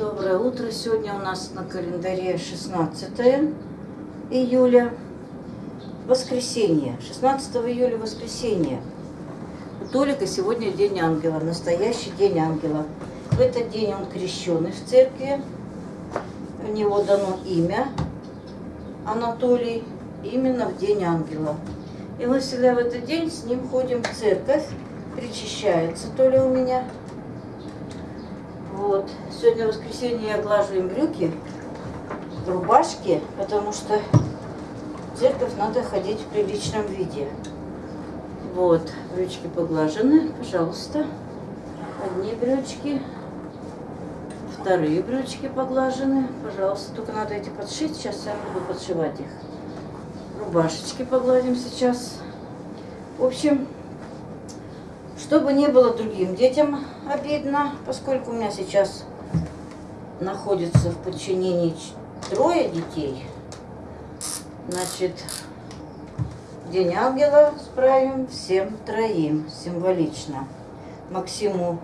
Доброе утро. Сегодня у нас на календаре 16 июля, воскресенье. 16 июля воскресенье. У Толика сегодня День Ангела, настоящий День Ангела. В этот день он крещенный в церкви. У него дано имя Анатолий именно в День Ангела. И мы всегда в этот день с ним ходим в церковь. Причащается Толя у меня. Вот. Сегодня воскресенье я глажу им брюки в рубашке, потому что в церковь надо ходить в приличном виде. Вот, брючки поглажены, пожалуйста. Одни брючки, вторые брючки поглажены, пожалуйста. Только надо эти подшить, сейчас я буду подшивать их. Рубашечки погладим сейчас. В общем, чтобы не было другим детям обидно, поскольку у меня сейчас находится в подчинении трое детей, значит, День Ангела справим всем троим, символично. Максиму,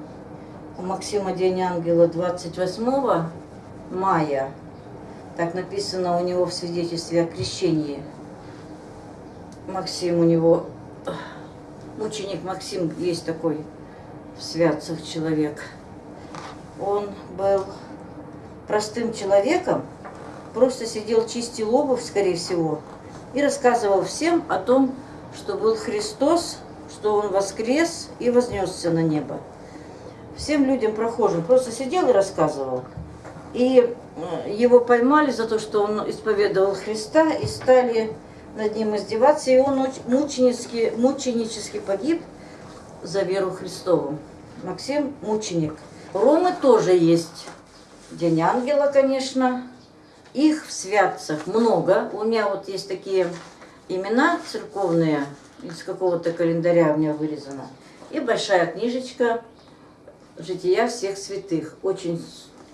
у Максима День Ангела 28 мая, так написано у него в свидетельстве о крещении. Максим у него Ученик Максим есть такой в святцах человек. Он был простым человеком, просто сидел, чистил обувь, скорее всего, и рассказывал всем о том, что был Христос, что Он воскрес и вознесся на небо. Всем людям прохожим просто сидел и рассказывал. И э, его поймали за то, что он исповедовал Христа, и стали над ним издеваться, и он мученически, мученически погиб за веру Христову. Максим мученик. Ромы тоже есть День Ангела, конечно. Их в святцах много. У меня вот есть такие имена церковные, из какого-то календаря у меня вырезано. И большая книжечка «Жития всех святых». Очень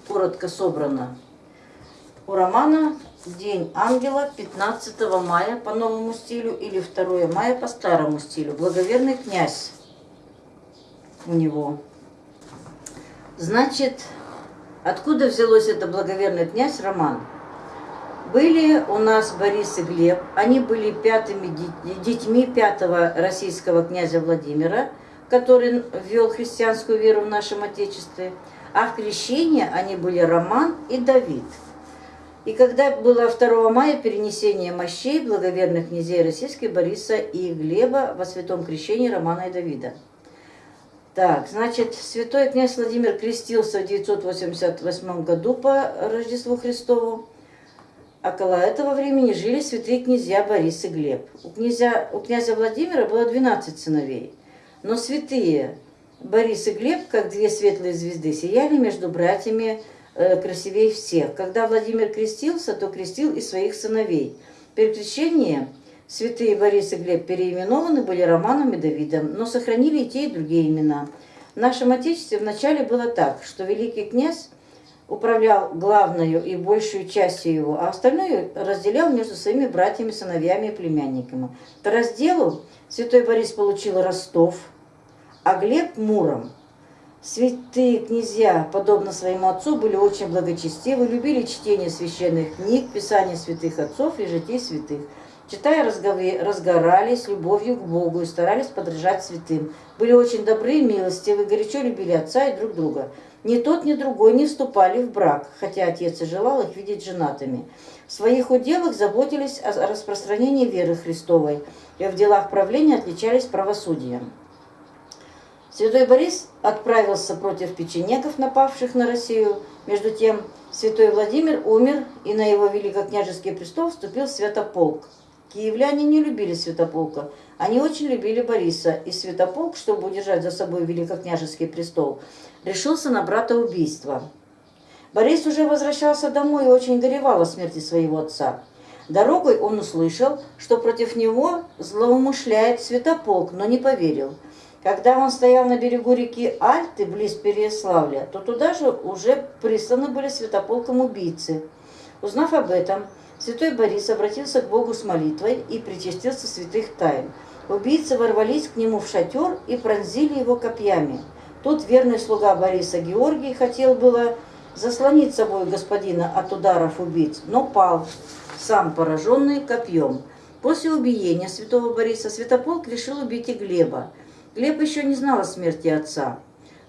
коротко собрана. У Романа День ангела 15 мая по новому стилю или 2 мая по старому стилю. Благоверный князь у него. Значит, откуда взялось это благоверный князь Роман? Были у нас Борис и Глеб, они были пятыми детьми пятого российского князя Владимира, который ввел христианскую веру в нашем Отечестве, а в крещении они были Роман и Давид – и когда было 2 мая перенесение мощей благоверных князей российских Бориса и Глеба во святом крещении Романа и Давида. Так, значит, святой князь Владимир крестился в 988 году по Рождеству Христову. Около этого времени жили святые князья Борис и Глеб. У, князя, у князя Владимира было 12 сыновей. Но святые Борис и Глеб, как две светлые звезды, сияли между братьями Э, красивее всех. Когда Владимир крестился, то крестил и своих сыновей. При крещении святые Борис и Глеб переименованы были Романом и Давидом, но сохранили и те, и другие имена. В нашем Отечестве вначале было так, что великий князь управлял главную и большую частью его, а остальное разделял между своими братьями, сыновьями и племянниками. По разделу святой Борис получил Ростов, а Глеб – Муром – Святые князья, подобно своему отцу, были очень благочестивы, любили чтение священных книг, писание святых отцов и житий святых. Читая, разгорались любовью к Богу и старались подражать святым. Были очень добры и милостивы, горячо любили отца и друг друга. Ни тот, ни другой не вступали в брак, хотя отец и желал их видеть женатыми. В своих уделах заботились о распространении веры Христовой и в делах правления отличались правосудием. Святой Борис отправился против печенегов, напавших на Россию. Между тем, святой Владимир умер, и на его великокняжеский престол вступил святополк. Киевляне не любили святополка. Они очень любили Бориса, и святополк, чтобы удержать за собой великокняжеский престол, решился на брата убийства. Борис уже возвращался домой и очень горевал о смерти своего отца. Дорогой он услышал, что против него злоумышляет святополк, но не поверил – когда он стоял на берегу реки Альты, близ Переяславля, то туда же уже присланы были святополком убийцы. Узнав об этом, святой Борис обратился к Богу с молитвой и причастился святых тайн. Убийцы ворвались к нему в шатер и пронзили его копьями. Тут верный слуга Бориса Георгий хотел было заслонить собой господина от ударов убийц, но пал, сам пораженный копьем. После убиения святого Бориса Святополк решил убить и Глеба. Глеб еще не знал о смерти отца.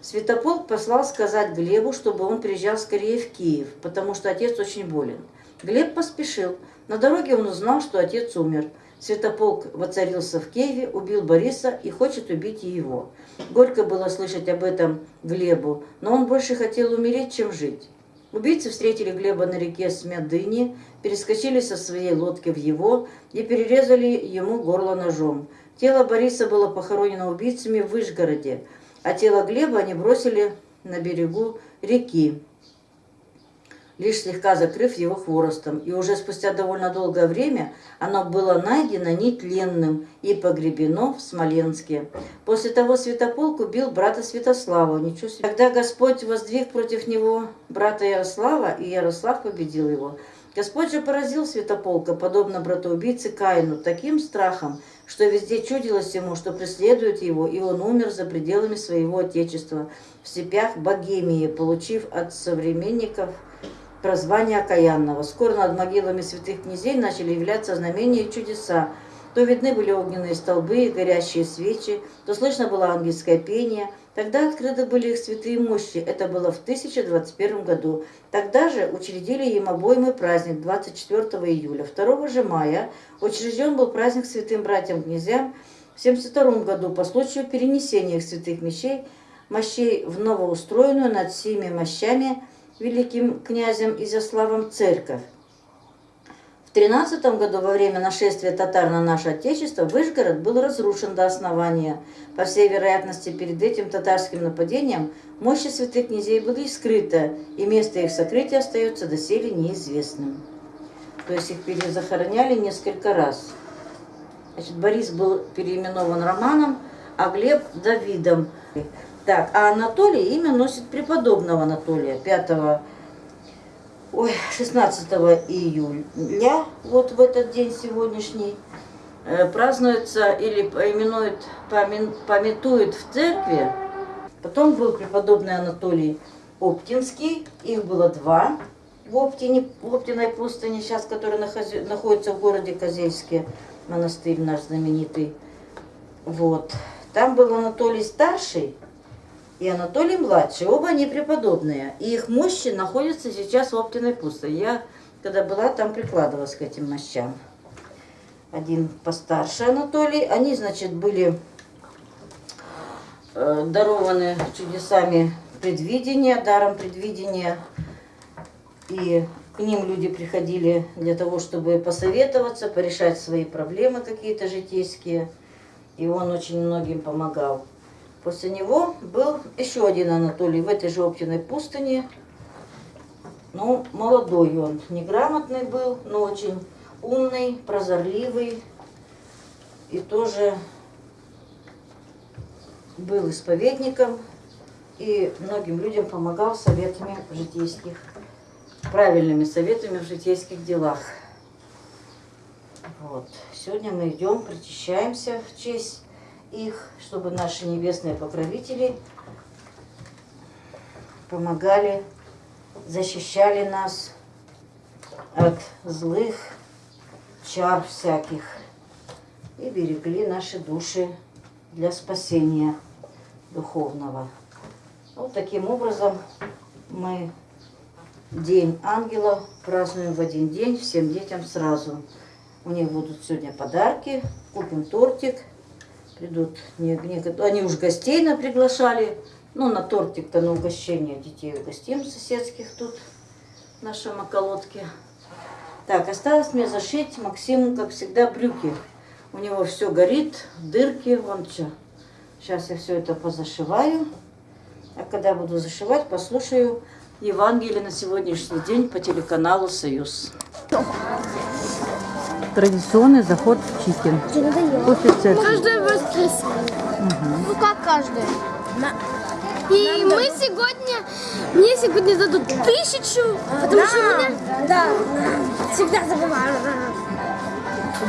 Святополк послал сказать Глебу, чтобы он приезжал скорее в Киев, потому что отец очень болен. Глеб поспешил. На дороге он узнал, что отец умер. Святополк воцарился в Киеве, убил Бориса и хочет убить и его. Горько было слышать об этом Глебу, но он больше хотел умереть, чем жить. Убийцы встретили Глеба на реке Смядыни, перескочили со своей лодки в его и перерезали ему горло ножом. Тело Бориса было похоронено убийцами в Вышгороде, а тело Глеба они бросили на берегу реки лишь слегка закрыв его хворостом, и уже спустя довольно долгое время оно было найдено нетленным и погребено в Смоленске. После того Святополк убил брата Святослава. Ничего себе. Когда Господь воздвиг против него брата Ярослава, и Ярослав победил его, Господь же поразил Святополка, подобно братоубийце Каину, таким страхом, что везде чудилось ему, что преследует его, и он умер за пределами своего отечества, в степях Богемии, получив от современников – прозвание окаянного. Скоро над могилами святых князей начали являться знамения и чудеса. То видны были огненные столбы горящие свечи, то слышно было ангельское пение. Тогда открыты были их святые мощи. Это было в 1021 году. Тогда же учредили им обоимый праздник 24 июля. 2 же мая учрежден был праздник святым братьям-князям в 72 году по случаю перенесения их святых мощей, мощей в новоустроенную над всеми мощами великим князем Изяславом церковь. В 13 году во время нашествия татар на наше Отечество Выжгород был разрушен до основания. По всей вероятности, перед этим татарским нападением мощи святых князей были скрыты, и место их сокрытия остается доселе неизвестным. То есть их перезахороняли несколько раз. Значит, Борис был переименован Романом, а Глеб – Давидом. Так, а Анатолий имя носит преподобного Анатолия 5 ой, 16 июля, вот в этот день сегодняшний, э, празднуется или именует, пометует в церкви. Потом был преподобный Анатолий Оптинский, их было два в, Оптине, в Оптиной пустыне, сейчас, который находится в городе Козельске, монастырь наш знаменитый. Вот. Там был Анатолий Старший, и Анатолий младший. Оба они преподобные. И их мощи находятся сейчас в Оптиной пустыне. Я, когда была, там прикладывалась к этим мощам. Один постарше Анатолий. Они, значит, были э, дарованы чудесами предвидения, даром предвидения. И к ним люди приходили для того, чтобы посоветоваться, порешать свои проблемы какие-то житейские. И он очень многим помогал. После него был еще один Анатолий в этой же Оптиной пустыне. Ну, молодой он, неграмотный был, но очень умный, прозорливый. И тоже был исповедником и многим людям помогал советами в житейских, правильными советами в житейских делах. Вот. Сегодня мы идем, причащаемся в честь их, чтобы наши небесные покровители помогали, защищали нас от злых чар всяких и берегли наши души для спасения духовного. Вот таким образом мы День ангела празднуем в один день всем детям сразу. У них будут сегодня подарки, купим тортик – придут, не, не, они уж гостей на приглашали, ну, на тортик-то на угощение детей угостим соседских тут, в нашем околотке. Так, осталось мне зашить Максиму, как всегда, брюки. У него все горит, дырки, вон что. Сейчас я все это позашиваю. А когда буду зашивать, послушаю Евангелие на сегодняшний день по телеканалу «Союз» традиционный заход в Чикен. После церкви. Каждое воскресенье. Угу. Ну как каждое? И мы сегодня, мне сегодня дадут тысячу, потому да, что меня... Да, всегда забываю.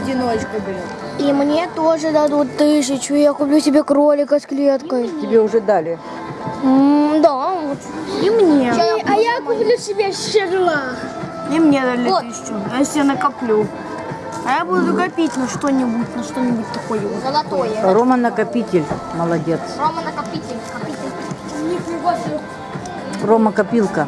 Одиночку берет. И мне тоже дадут тысячу, я куплю себе кролика с клеткой. Тебе уже дали? М да, и мне. И, а я куплю себе шерлах. И мне дали Вот. тысячу, а если я накоплю. А я буду копить на что-нибудь, на что-нибудь такое. Золотое. Рома накопитель, молодец. Рома накопитель. Копитель. Нифига себе. Рома копилка.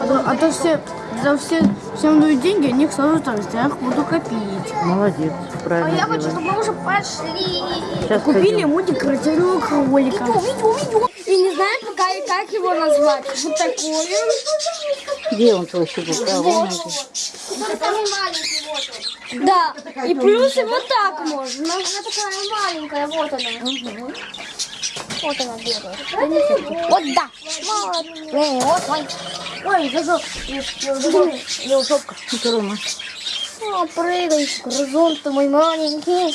А то, а то все, за все, всем дают деньги, они их сразу там, я их буду копить. Молодец, А правильно я хочу, чтобы мы уже пошли. Сейчас Купили пойдем. ему декоративного кролика. Видео, видео. И не знаю и как его назвать. Вот такой. Где он твой? А, вон он. Вот он. Да. И плюс вот так можно. Она такая маленькая, вот она. Вот она бегает. Вот да. Вот. Вот мой. Ой, зашел. Это Рома. О, прыгай, грызун ты мой маленький.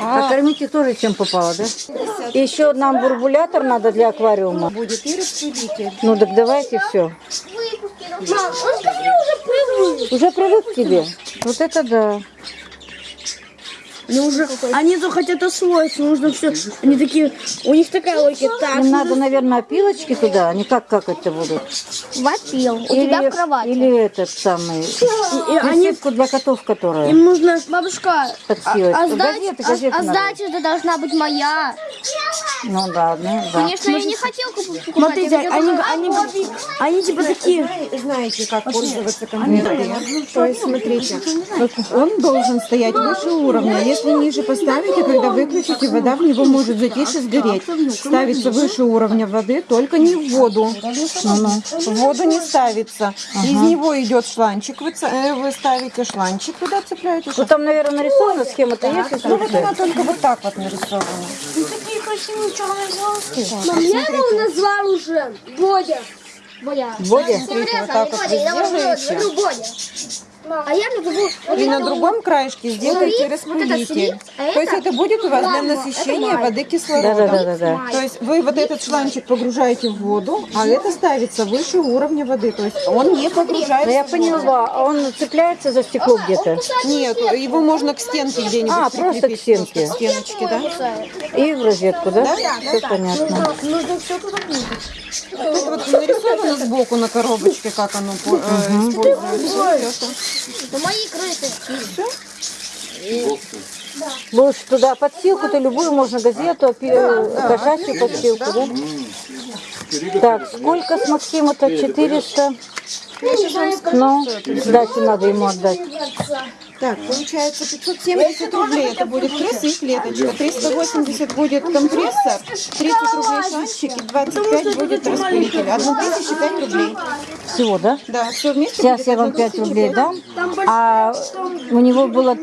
А кормить их тоже чем попало, да? Еще нам бурбулятор надо для аквариума. Будет и распылитель. Ну так давайте все. Мам, он ко мне уже привык. Уже привык к тебе? Вот это да. Они уже, они то хотят освоиться, нужно все. Они такие, у них такая логика. Так, Им надо, наверное, опилочки туда. Они как какать-то будут? Вопил. У тебя в кровати. Или этот самый... и они, Присыпку для котов, которая им нужно, бабушка, подсилать. А, Газеты, сдача, газеты а, а надо. сдача это должна быть моя. Ну да, ну да. Конечно, я не хотел купить. смотрите, они, они, они типа такие, Знаете, как пользоваться конвейером? То есть, смотрите, он должен стоять выше уровня. Если ниже поставите, когда выключите, вода в него может затечь и сгореть. Ставится выше уровня воды, только не в воду. В воду не ставится. Из него идет шланчик. Вы, э, вы ставите шланчик, туда цепляете. Ну там, наверное, нарисована схема-то есть, Ну вот она только вот так вот нарисована. Мам, я его назвал уже Бодя. Бодя. Бодя? Смотрите, вот так вот Бодя. А я назову... вот И на другом краешке сделайте слип, вот это распылитель. а То есть это будет у вас для насыщения воды кислородом. Да-да-да-да. То есть вы вот этот шланчик погружаете в воду, а это ставится выше уровня воды. То есть он не погружается Ну я поняла, а он цепляется за стекло где-то. Нет, его можно к стенке где-нибудь А, просто к стенке. к стеночке, да? И в розетку, да? Все понятно. Нужно все туда вот нарисовано сбоку на коробочке, как оно э, используется. Это мои крысы. Будешь туда подстилку-то любую, можно газету, э, кошачью подстилку, да? Так, сколько с Максима-то? 400? Ну, сдачу надо ему отдать. Так, получается 570 рублей. Это будет крыса и клеточка. 380 будет компрессор, 30 рублей шланчик и 25 будет распылитель. 1005 рублей. Всего, да? Да, все вместе Сейчас будет я вам 5 1005. рублей дам, а у него было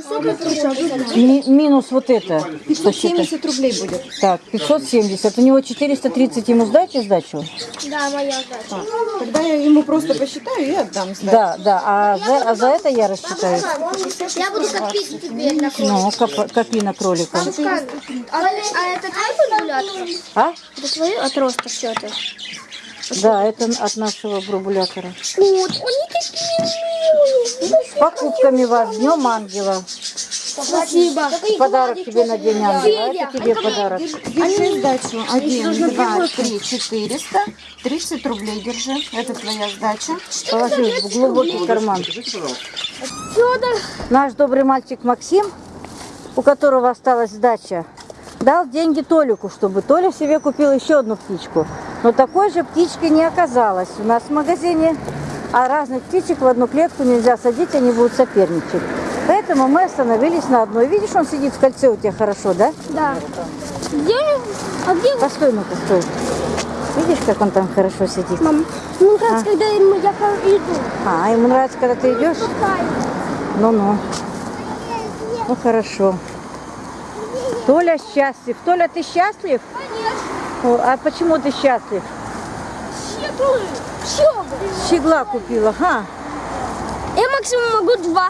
ми- минус вот это. посчитай. 570 рублей будет. Так, 570. У него 430 ему сдачи сдачу? Да, моя задача. Так, Тогда я ему просто посчитаю и отдам сдачу. Да, да. А за, а за это я рассчитаю. Я буду копить теперь на кролика. Ну, коп- копи на кролика. А, а это твой бурбулятор? А? Это твой отросток все это? Да, это от нашего бурбулятора. Вот, они такие милые. С покупками вас. Днем ангела. Спасибо. Подарок тебе на день ангела. Это тебе подарок. Держи сдачу. Один, два, три, четыреста. 30 рублей держи. Это твоя сдача. Положи в глубокий карман. Федор. Наш добрый мальчик Максим, у которого осталась сдача, дал деньги Толику, чтобы Толя себе купил еще одну птичку. Но такой же птички не оказалось у нас в магазине. А разных птичек в одну клетку нельзя садить, они будут соперничать. Поэтому мы остановились на одной. Видишь, он сидит в кольце у тебя хорошо, да? Да. Где? А где? Постой, ну-ка, стой. Видишь, как он там хорошо сидит? Мам, ну как, когда ему- я ко- иду. А, ему нравится, когда ты идешь? Ну-ну. Ну, хорошо. Толя счастлив. Толя, ты счастлив? О, а почему ты счастлив? Щеглы. Щеглы. Щегла купила, ха? Я максимум могу два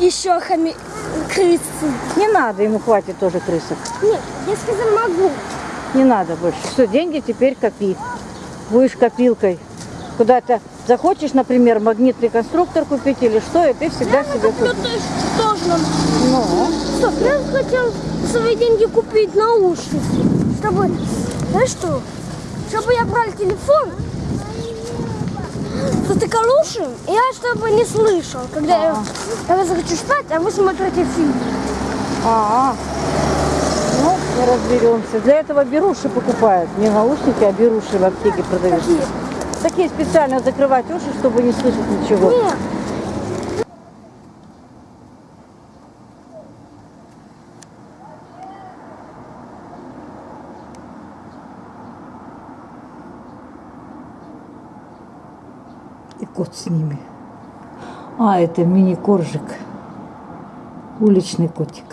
еще хами... крысы. Не надо, ему хватит тоже крысок. Нет, я сказал могу. Не надо больше. Все, деньги теперь копи. Будешь копилкой. Куда-то захочешь, например, магнитный конструктор купить или что, и ты всегда себе Ну, купишь. тоже. Ну, Стоп, я хотел свои деньги купить наушники. Чтобы, знаешь что? чтобы я брал телефон, затыкал уши, и я чтобы не слышал, когда я, когда захочу спать, а вы смотрите фильм. А, ну, мы разберемся. Для этого беруши покупают. Не наушники, а беруши в аптеке продаются. Такие специально закрывать уши, чтобы не слышать ничего. Нет. И кот с ними. А, это мини-коржик. Уличный котик.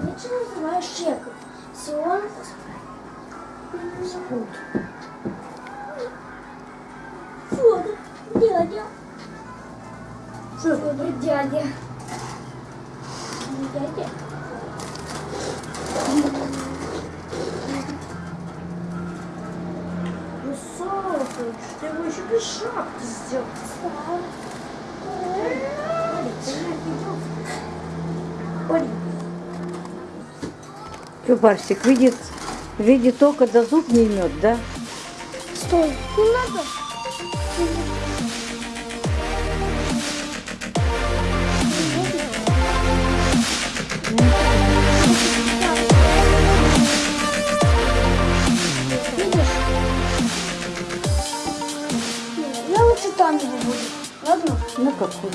Почему-то вечно называю Шеком. Сион Спут. Федор, дядя. Федор. Дядя. Барсик, видит, видит око, да зуб не имет, да? стой, не надо. Я лучше там его буду. Ладно? Ну какой?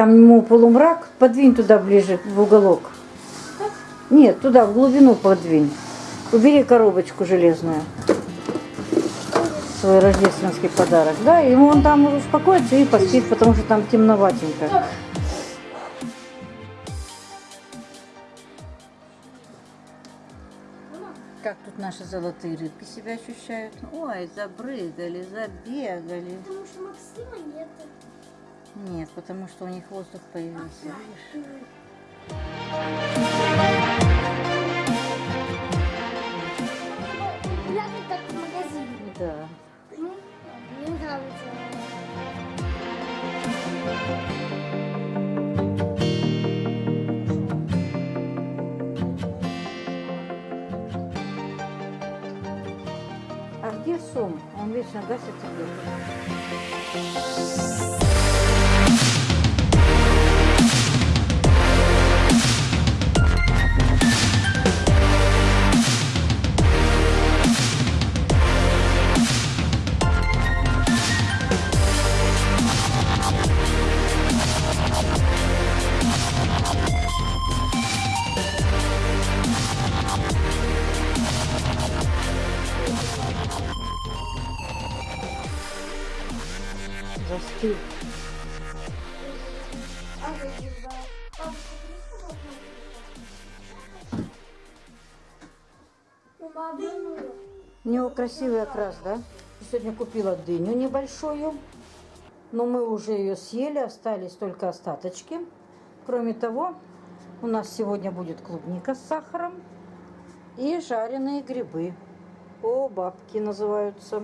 Там ему полумрак, подвинь туда ближе, в уголок. Нет, туда, в глубину подвинь. Убери коробочку железную. Свой рождественский подарок. Да, ему он там успокоится и поспит, потому что там темноватенько. Как тут наши золотые рыбки себя ощущают? Ой, забрыгали, забегали. Потому что Максима нет. Нет, потому что у них воздух появился. Видишь? Гуляли как в магазине. Да. Мне нравится. А где Сом? Он вечно гасит Застыл. У него красивый окрас, да? Сегодня купила дыню небольшую, но мы уже ее съели, остались только остаточки. Кроме того, у нас сегодня будет клубника с сахаром и жареные грибы. О, бабки называются.